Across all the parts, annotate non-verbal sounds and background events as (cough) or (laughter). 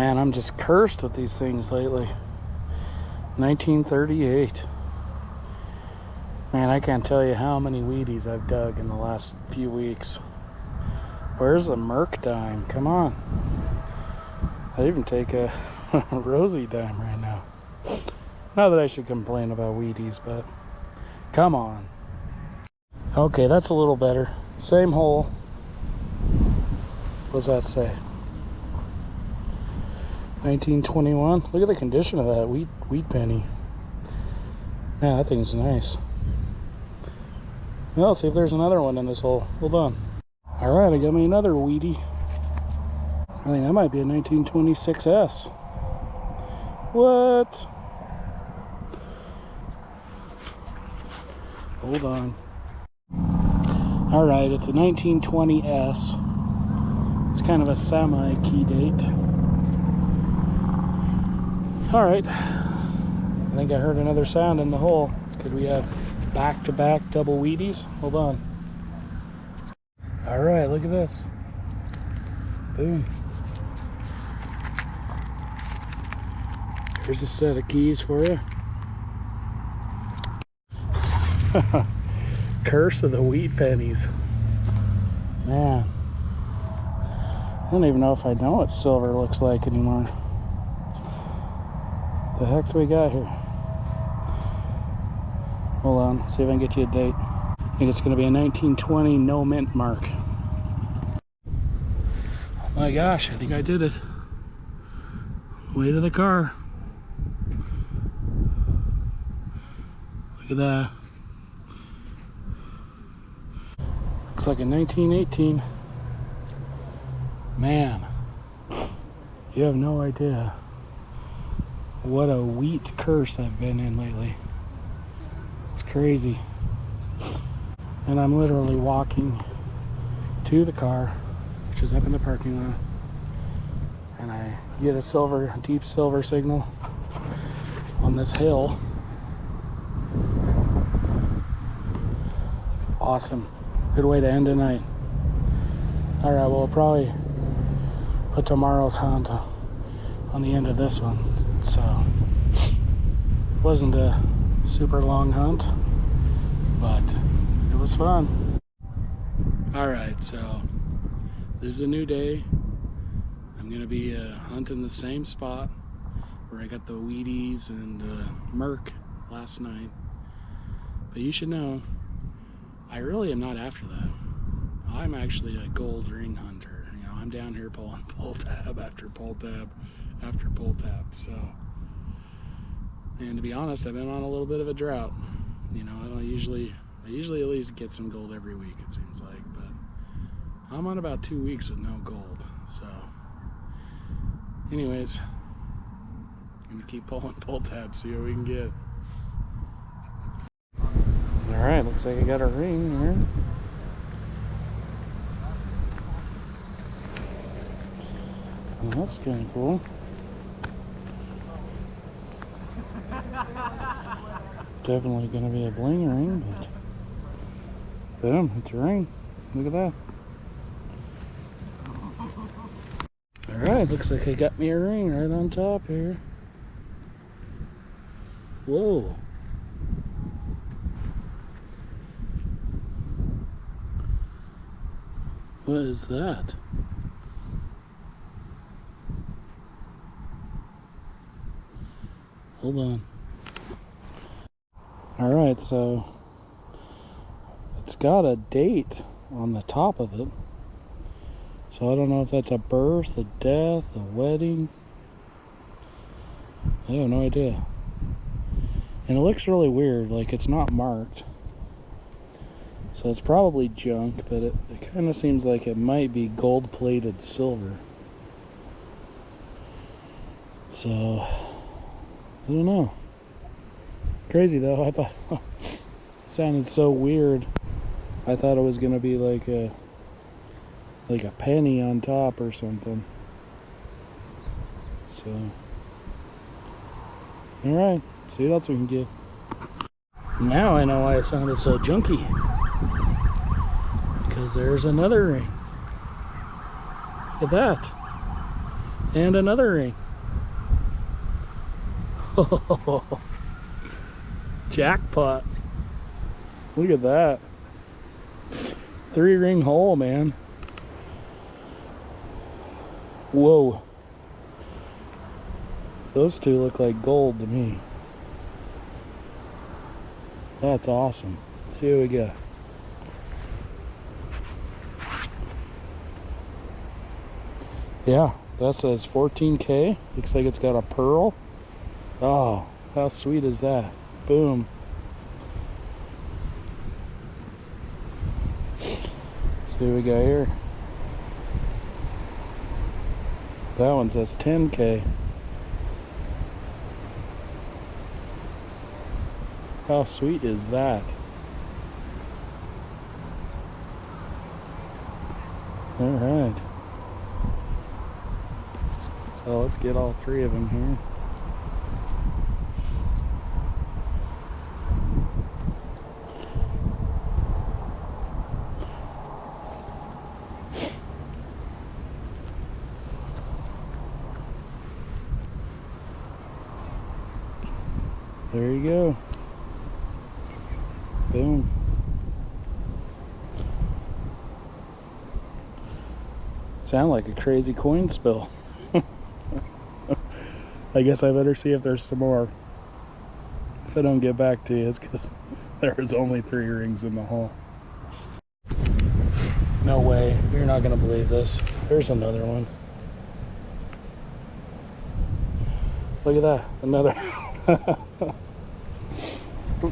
Man, I'm just cursed with these things lately. 1938. Man, I can't tell you how many Wheaties I've dug in the last few weeks. Where's the Merc dime? Come on. I even take a (laughs) Rosie dime right now. Not that I should complain about Wheaties, but come on. Okay, that's a little better. Same hole. What does that say? 1921. Look at the condition of that wheat wheat penny. Man, that thing's nice. Well, see if there's another one in this hole. Hold on. All right, I got me another Wheatie. I think that might be a 1926S. What? Hold on. All right, it's a 1920S. It's kind of a semi-key date. All right. I think I heard another sound in the hole. Could we have back-to-back -back double Wheaties? Hold on. All right, look at this. Boom. Here's a set of keys for you. (laughs) Curse of the wheat pennies. Man. I don't even know if I know what silver looks like anymore. The heck do we got here? Hold on, see if I can get you a date. I think it's going to be a 1920 no mint mark. Oh my gosh, I think I did it. Way to the car. Look at that. Looks like a 1918. Man, you have no idea what a wheat curse I've been in lately. It's crazy. And I'm literally walking to the car, which is up in the parking lot. And I get a silver, deep silver signal on this hill. Awesome. Good way to end the night. All right, well, will probably put tomorrow's hunt on the end of this one. So, wasn't a super long hunt, but it was fun. All right, so this is a new day. I'm gonna be uh, hunting the same spot where I got the Wheaties and uh, last night. But you should know, I really am not after that. I'm actually a gold ring hunter. You know, I'm down here pulling (laughs) pull tab after pull tab after pull tab. So, and to be honest, I've been on a little bit of a drought. You know, I don't usually, I usually at least get some gold every week, it seems like, but I'm on about two weeks with no gold. So, anyways, I'm gonna keep pulling pull tabs, see what we can get. All right, looks like I got a ring here. Well, that's kind of cool. Definitely going to be a bling ring, but boom, it's a ring. Look at that. Alright, looks like I got me a ring right on top here. Whoa. What is that? Hold on. All right, so it's got a date on the top of it. So I don't know if that's a birth, a death, a wedding. I have no idea. And it looks really weird, like it's not marked. So it's probably junk, but it, it kind of seems like it might be gold-plated silver. So I don't know. Crazy though. I thought (laughs) sounded so weird. I thought it was gonna be like a like a penny on top or something. So Alright, see what else we can get. Now I know why it sounded so junky. Because there's another ring. Look at that. And another ring. (laughs) Jackpot. Look at that. Three ring hole, man. Whoa. Those two look like gold to me. That's awesome. see what we got. Yeah, that says 14K. Looks like it's got a pearl. Oh, how sweet is that? Boom. See what we got here. That one says 10K. How sweet is that? All right. So let's get all three of them here. There you go. Boom. Sound like a crazy coin spill. (laughs) I guess I better see if there's some more. If I don't get back to you, it's because (laughs) there's only three rings in the hole. No way. You're not going to believe this. There's another one. Look at that. Another. (laughs) (clears throat) oh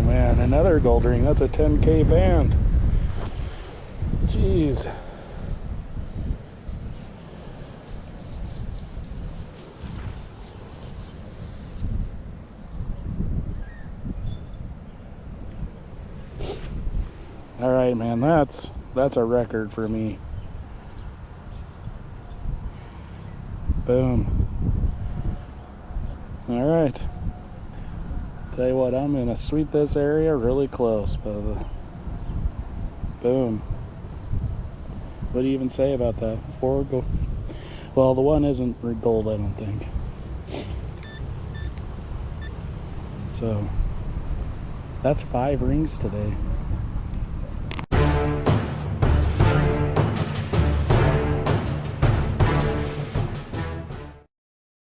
man, another gold ring. That's a 10k band. Jeez. All right, man, that's that's a record for me. Boom. All right. Tell you what, I'm gonna sweep this area really close, but boom. What do you even say about that? Four gold. Well, the one isn't gold, I don't think. So that's five rings today.